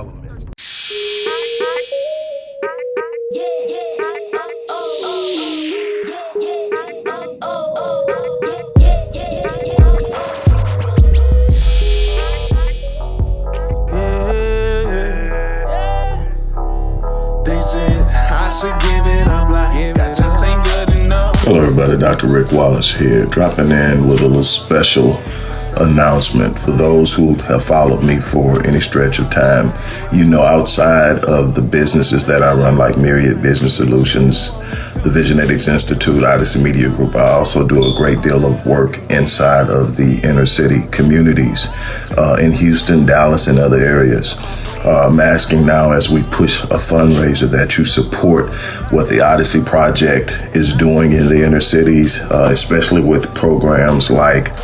All elements. Hello everybody, Dr. Rick Wallace here, dropping in with a little special announcement for those who have followed me for any stretch of time. You know, outside of the businesses that I run, like Myriad Business Solutions, the Visionetics Institute, Odyssey Media Group, I also do a great deal of work inside of the inner city communities uh, in Houston, Dallas, and other areas. Uh, I'm asking now as we push a fundraiser that you support what the Odyssey Project is doing in the inner cities, uh, especially with programs like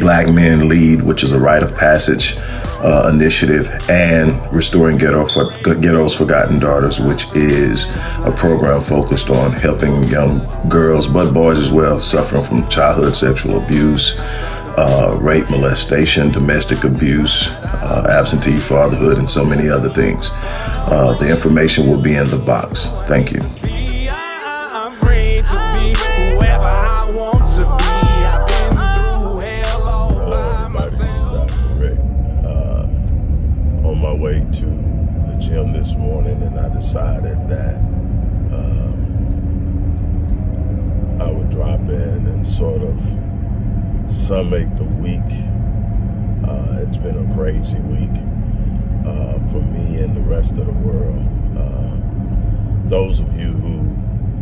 Black Men Lead, which is a rite of passage uh, initiative, and Restoring Ghetto for, Ghetto's Forgotten Daughters, which is a program focused on helping young girls, but boys as well, suffering from childhood sexual abuse, uh, rape, molestation, domestic abuse, uh, absentee fatherhood, and so many other things. Uh, the information will be in the box. Thank you. This morning and I decided that um, I would drop in and sort of summate the week. Uh, it's been a crazy week uh, for me and the rest of the world. Uh, those of you who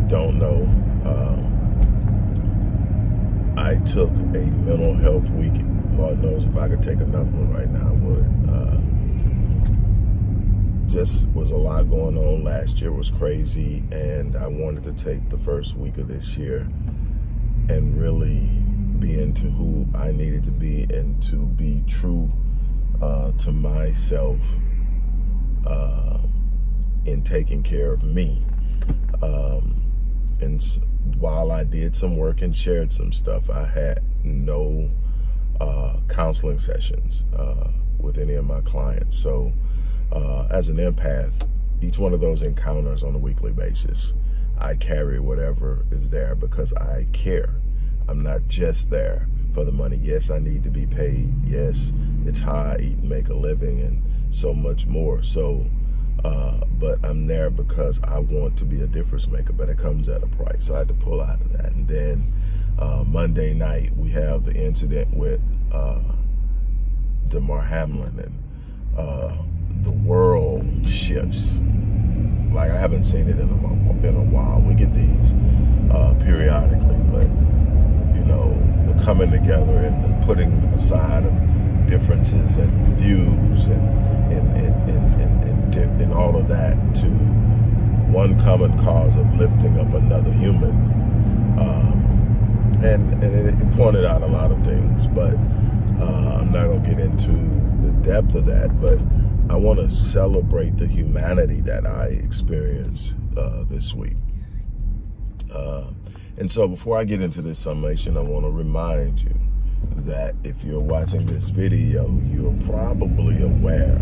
don't know, um, I took a mental health week. Lord knows if I could take another one right now, I would. Just was a lot going on. Last year was crazy, and I wanted to take the first week of this year and really be into who I needed to be and to be true uh, to myself uh, in taking care of me. Um, and while I did some work and shared some stuff, I had no uh, counseling sessions uh, with any of my clients. So uh, as an empath, each one of those encounters on a weekly basis, I carry whatever is there because I care. I'm not just there for the money. Yes, I need to be paid. Yes, it's how I eat and make a living and so much more. So, uh, but I'm there because I want to be a difference maker, but it comes at a price. So I had to pull out of that. And then uh, Monday night, we have the incident with uh, Damar Hamlin and uh, the world shifts. Like I haven't seen it in a, in a while. We get these uh, periodically, but you know, the coming together and the putting aside of differences and views and and and and, and, and, and all of that to one common cause of lifting up another human. Um, and and it, pointed out a lot of things, but uh, I'm not gonna get into the depth of that, but I want to celebrate the humanity that I experienced uh, this week. Uh, and so before I get into this summation, I want to remind you that if you're watching this video, you're probably aware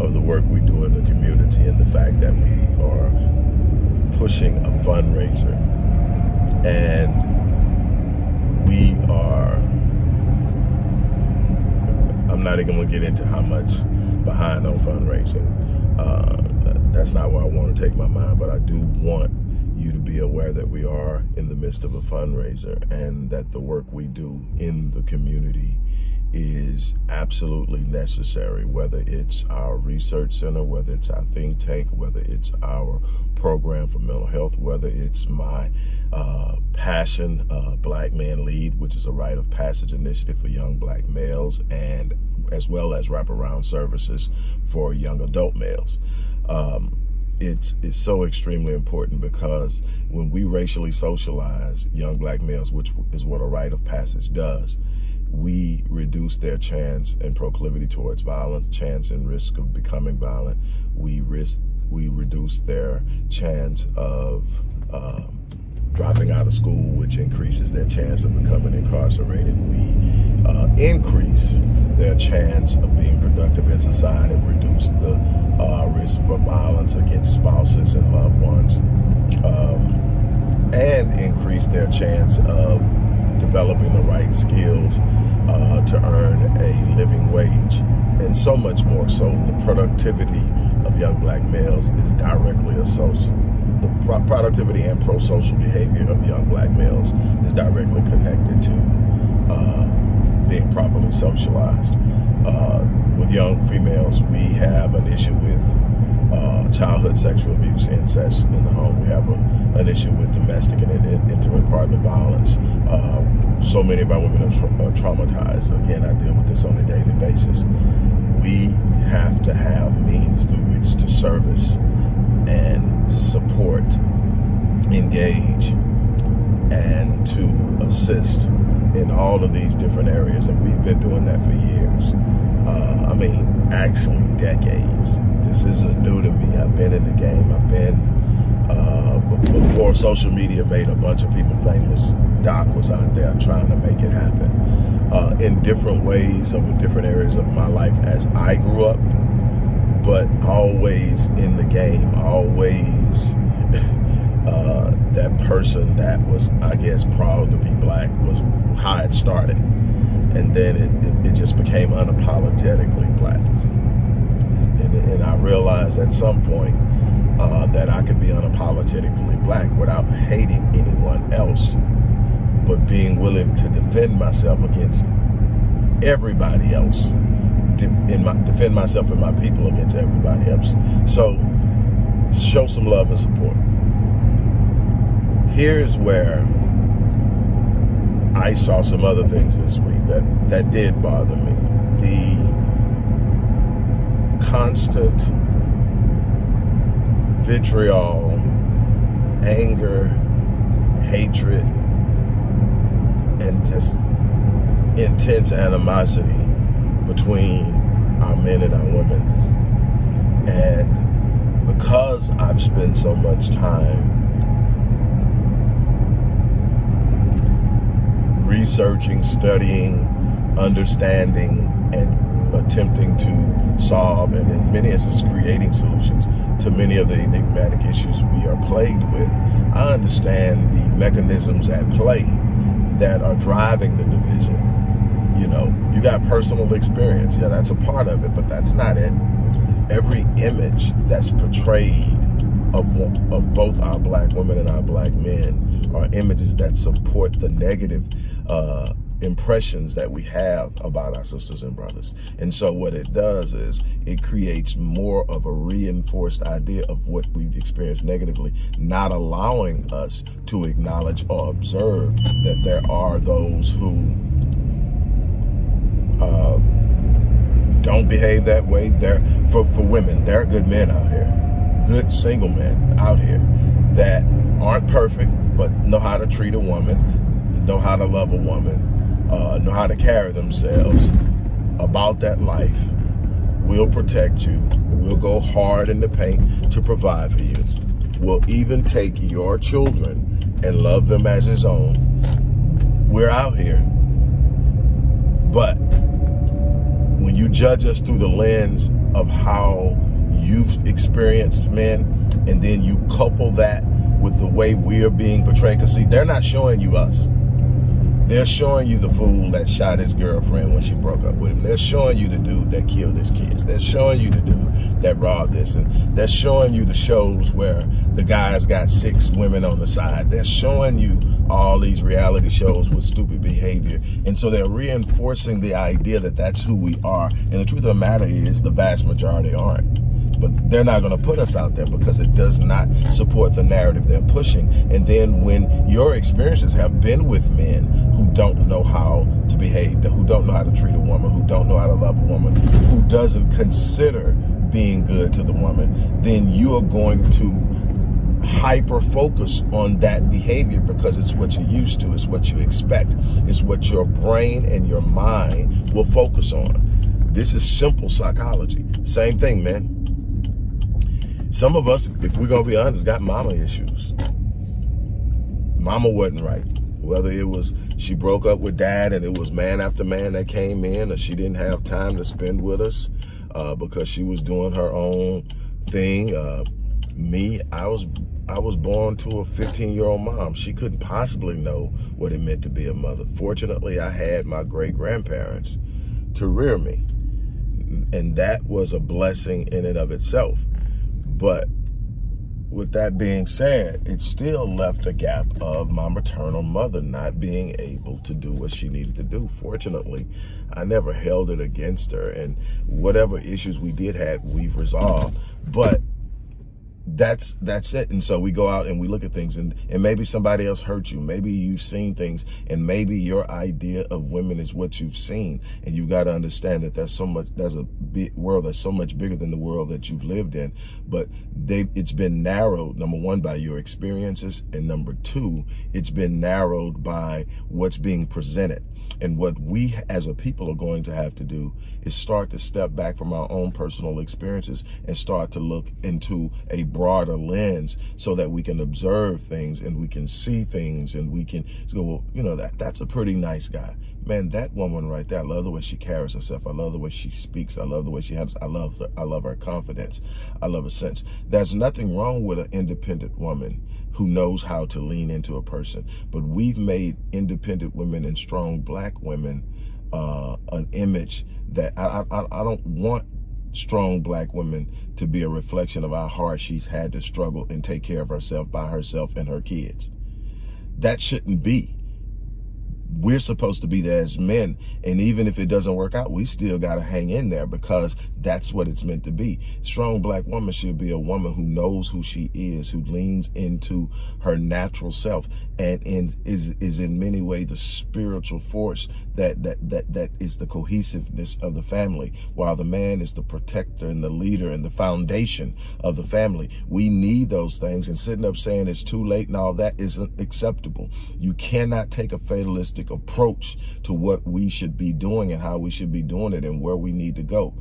of the work we do in the community and the fact that we are pushing a fundraiser. And we are, I'm not even going to get into how much behind on fundraising. Uh, that's not where I want to take my mind, but I do want you to be aware that we are in the midst of a fundraiser and that the work we do in the community is absolutely necessary, whether it's our research center, whether it's our think tank, whether it's our program for mental health, whether it's my uh, passion, uh, Black Man Lead, which is a rite of passage initiative for young black males, and as well as wraparound services for young adult males. Um, it's, it's so extremely important because when we racially socialize young black males, which is what a rite of passage does, we reduce their chance and proclivity towards violence, chance and risk of becoming violent. We risk, we reduce their chance of uh, dropping out of school, which increases their chance of becoming incarcerated. We uh, increase their chance of being productive in society, reduce the uh, risk for violence against spouses and loved ones, um, and increase their chance of developing the right skills uh, to earn a living wage. And so much more so, the productivity of young black males is directly associated the productivity and pro-social behavior of young black males is directly connected to uh, being properly socialized. Uh, with young females, we have an issue with uh, childhood sexual abuse, incest in the home. We have a, an issue with domestic and intimate partner violence. Uh, so many of our women are, tra are traumatized. Again, I deal with this on a daily basis. We have to have means through which to service and support, engage, and to assist in all of these different areas. And we've been doing that for years. Uh, I mean, actually decades. This isn't new to me. I've been in the game. I've been, uh, before social media made a bunch of people famous, Doc was out there trying to make it happen. Uh, in different ways over different areas of my life as I grew up, but always in the game, always uh, that person that was, I guess, proud to be black was how it started. And then it, it, it just became unapologetically black. And, and, I realized at some point uh, that I could be unapologetically black without hating anyone else, but being willing to defend myself against everybody else my, defend myself and my people against everybody else. So show some love and support. Here's where I saw some other things this week that, that did bother me. The constant vitriol, anger, hatred, and just intense animosity between our men and our women. And because I've spent so much time researching, studying, understanding, and attempting to solve, and in many instances creating solutions to many of the enigmatic issues we are plagued with, I understand the mechanisms at play that are driving the division you know, you got personal experience. Yeah, that's a part of it, but that's not it. Every image that's portrayed of, of both our black women and our black men are images that support the negative uh, impressions that we have about our sisters and brothers. And so what it does is it creates more of a reinforced idea of what we've experienced negatively, not allowing us to acknowledge or observe that there are those who uh, don't behave that way. They're for, for women, there are good men out here, good single men out here that aren't perfect, but know how to treat a woman, know how to love a woman, uh, know how to carry themselves about that life, We'll protect you, We'll go hard in the paint to provide for you, We'll even take your children and love them as his own. We're out here. But when you judge us through the lens of how you've experienced men, and then you couple that with the way we're being portrayed, because see, they're not showing you us. They're showing you the fool that shot his girlfriend when she broke up with him. They're showing you the dude that killed his kids. They're showing you the dude that robbed this. And they're showing you the shows where the guy's got six women on the side. They're showing you all these reality shows with stupid behavior. And so they're reinforcing the idea that that's who we are. And the truth of the matter is the vast majority aren't but they're not going to put us out there because it does not support the narrative they're pushing. And then when your experiences have been with men who don't know how to behave, who don't know how to treat a woman, who don't know how to love a woman, who doesn't consider being good to the woman, then you are going to hyper focus on that behavior because it's what you're used to, it's what you expect, it's what your brain and your mind will focus on. This is simple psychology. Same thing, man. Some of us, if we're going to be honest, got mama issues. mama wasn't right. Whether it was she broke up with dad and it was man after man that came in or she didn't have time to spend with us uh, because she was doing her own thing. Uh, me, I was I was born to a 15-year-old mom. She couldn't possibly know what it meant to be a mother. Fortunately, I had my great-grandparents to rear me. And that was a blessing in and of itself. But with that being said, it still left a gap of my maternal mother not being able to do what she needed to do. Fortunately, I never held it against her and whatever issues we did have, we've resolved. But that's that's it. And so we go out and we look at things and and maybe somebody else hurt you. Maybe you've seen things and maybe your idea of women is what you've seen. And you've got to understand that there's so much there's a big world that's so much bigger than the world that you've lived in. But they it's been narrowed number one by your experiences. And number two it's been narrowed by what's being presented and what we as a people are going to have to do is start to step back from our own personal experiences and start to look into a broader lens so that we can observe things and we can see things and we can go, well, you know, that that's a pretty nice guy. Man, that woman right there, I love the way she carries herself. I love the way she speaks. I love the way she has, I love her, I love her confidence. I love her sense. There's nothing wrong with an independent woman who knows how to lean into a person. But we've made independent women and strong black women uh, an image that I, I, I don't want strong black women to be a reflection of how hard she's had to struggle and take care of herself by herself and her kids. That shouldn't be we're supposed to be there as men. And even if it doesn't work out, we still got to hang in there because that's what it's meant to be. Strong black woman should be a woman who knows who she is, who leans into her natural self and in, is, is in many ways the spiritual force that, that, that, that is the cohesiveness of the family, while the man is the protector and the leader and the foundation of the family. We need those things and sitting up saying it's too late and all that isn't acceptable. You cannot take a fatalistic approach to what we should be doing and how we should be doing it and where we need to go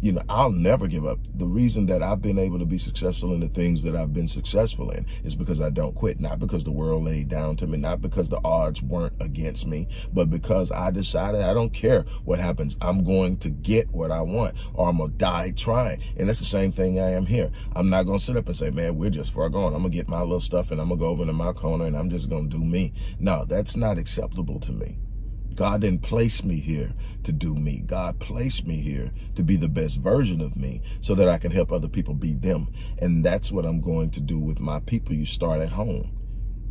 you know, I'll never give up. The reason that I've been able to be successful in the things that I've been successful in is because I don't quit, not because the world laid down to me, not because the odds weren't against me, but because I decided I don't care what happens. I'm going to get what I want or I'm going to die trying. And that's the same thing I am here. I'm not going to sit up and say, man, we're just far gone. I'm going to get my little stuff and I'm going to go over to my corner and I'm just going to do me. No, that's not acceptable to me. God didn't place me here to do me. God placed me here to be the best version of me so that I can help other people be them. And that's what I'm going to do with my people. You start at home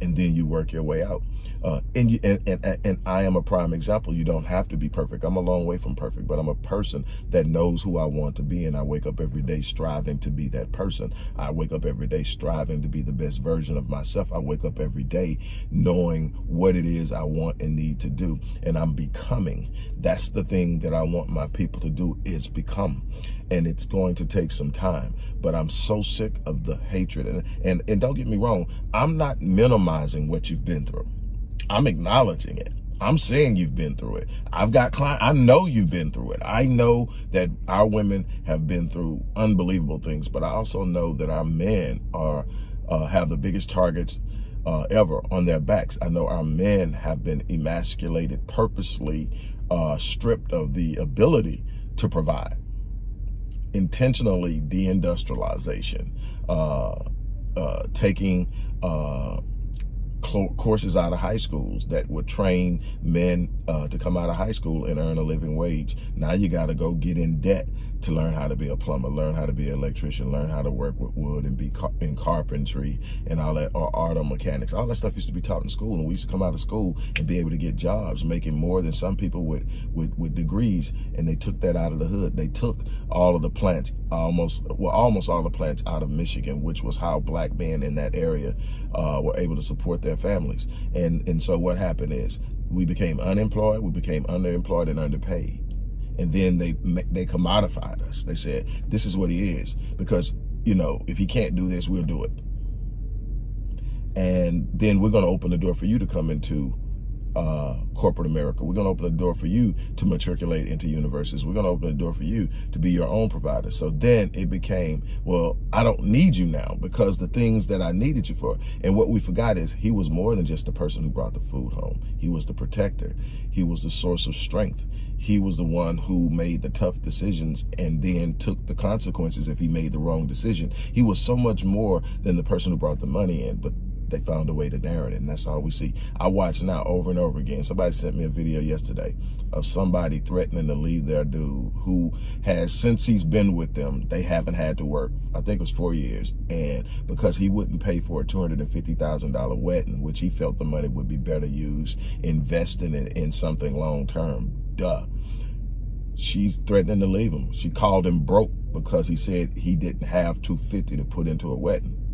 and then you work your way out. Uh, and, you, and, and, and I am a prime example. You don't have to be perfect. I'm a long way from perfect, but I'm a person that knows who I want to be. And I wake up every day striving to be that person. I wake up every day striving to be the best version of myself. I wake up every day knowing what it is I want and need to do. And I'm becoming. That's the thing that I want my people to do is become and it's going to take some time. But I'm so sick of the hatred. And, and, and don't get me wrong, I'm not minimizing what you've been through. I'm acknowledging it. I'm saying you've been through it. I've got clients, I know you've been through it. I know that our women have been through unbelievable things, but I also know that our men are uh, have the biggest targets uh, ever on their backs. I know our men have been emasculated, purposely uh, stripped of the ability to provide intentionally deindustrialization, uh, uh, taking uh, courses out of high schools that would train men uh, to come out of high school and earn a living wage. Now you got to go get in debt to learn how to be a plumber, learn how to be an electrician, learn how to work with wood and be car in carpentry and all that, or auto mechanics. All that stuff used to be taught in school, and we used to come out of school and be able to get jobs, making more than some people with, with, with degrees, and they took that out of the hood. They took all of the plants, almost, well, almost all the plants out of Michigan, which was how black men in that area uh, were able to support their families. And, and so what happened is we became unemployed, we became underemployed and underpaid and then they they commodified us. They said, this is what he is. Because, you know, if he can't do this, we'll do it. And then we're going to open the door for you to come into uh, corporate America. We're going to open the door for you to matriculate into universities. We're going to open the door for you to be your own provider. So then it became, well, I don't need you now because the things that I needed you for. And what we forgot is he was more than just the person who brought the food home. He was the protector. He was the source of strength. He was the one who made the tough decisions and then took the consequences if he made the wrong decision. He was so much more than the person who brought the money in. But they found a way to narrow it, and that's all we see. I watch now over and over again. Somebody sent me a video yesterday of somebody threatening to leave their dude who has, since he's been with them, they haven't had to work, I think it was four years, and because he wouldn't pay for a $250,000 wedding, which he felt the money would be better used investing it in something long-term, duh. She's threatening to leave him. She called him broke because he said he didn't have 250 to put into a wedding.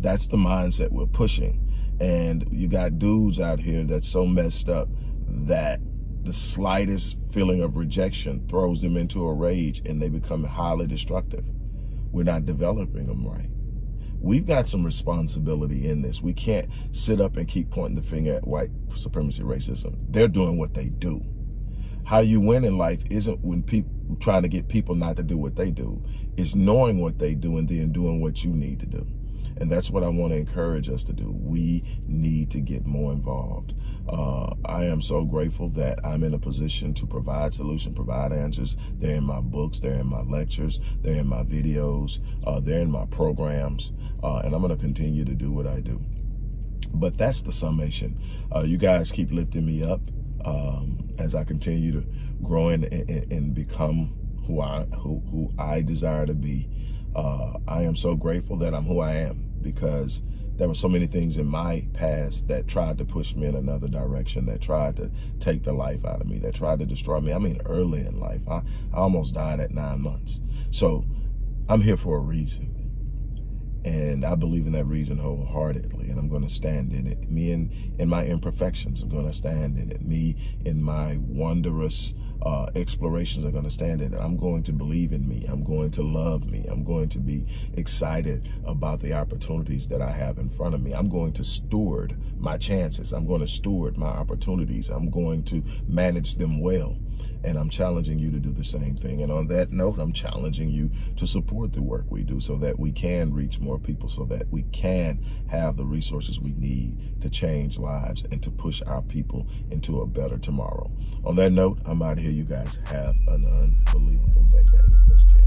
That's the mindset we're pushing. And you got dudes out here that's so messed up that the slightest feeling of rejection throws them into a rage and they become highly destructive. We're not developing them right. We've got some responsibility in this. We can't sit up and keep pointing the finger at white supremacy racism. They're doing what they do. How you win in life isn't when people trying to get people not to do what they do. It's knowing what they do and then doing what you need to do. And that's what I want to encourage us to do. We need to get more involved. Uh, I am so grateful that I'm in a position to provide solutions, provide answers. They're in my books, they're in my lectures, they're in my videos, uh, they're in my programs, uh, and I'm going to continue to do what I do. But that's the summation. Uh, you guys keep lifting me up um, as I continue to grow and, and, and become who I who, who I desire to be. Uh, I am so grateful that I'm who I am because there were so many things in my past that tried to push me in another direction, that tried to take the life out of me, that tried to destroy me. I mean, early in life, I, I almost died at nine months. So I'm here for a reason. And I believe in that reason wholeheartedly, and I'm going to stand in it. Me in, in my imperfections, I'm going to stand in it. Me in my wondrous uh, explorations are going to stand in. I'm going to believe in me. I'm going to love me. I'm going to be excited about the opportunities that I have in front of me. I'm going to steward my chances. I'm going to steward my opportunities. I'm going to manage them well. And I'm challenging you to do the same thing. And on that note, I'm challenging you to support the work we do so that we can reach more people, so that we can have the resources we need to change lives and to push our people into a better tomorrow. On that note, I'm out of here. You guys have an unbelievable day. Gotta